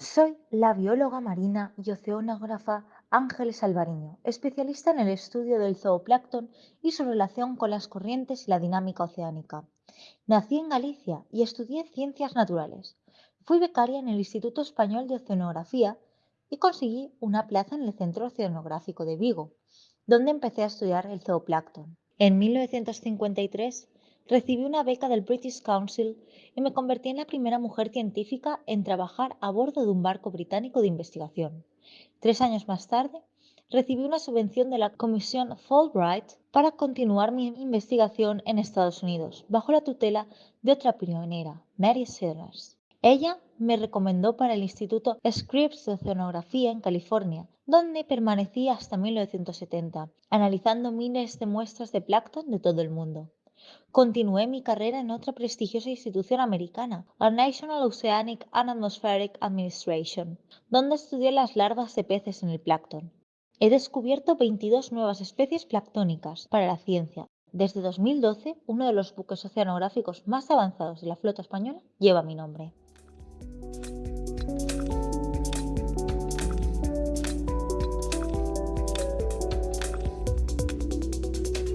Soy la bióloga marina y oceanógrafa Ángeles Alvariño, especialista en el estudio del zooplancton y su relación con las corrientes y la dinámica oceánica. Nací en Galicia y estudié ciencias naturales. Fui becaria en el Instituto Español de Oceanografía y conseguí una plaza en el Centro Oceanográfico de Vigo, donde empecé a estudiar el zooplancton. En 1953 recibí una beca del British Council y me convertí en la primera mujer científica en trabajar a bordo de un barco británico de investigación. Tres años más tarde, recibí una subvención de la Comisión Fulbright para continuar mi investigación en Estados Unidos, bajo la tutela de otra pionera, Mary Sellers. Ella me recomendó para el Instituto Scripps de Oceanografía en California, donde permanecí hasta 1970, analizando miles de muestras de plancton de todo el mundo. Continué mi carrera en otra prestigiosa institución americana, la National Oceanic and Atmospheric Administration, donde estudié las larvas de peces en el plancton. He descubierto 22 nuevas especies planctónicas para la ciencia. Desde 2012, uno de los buques oceanográficos más avanzados de la flota española lleva mi nombre.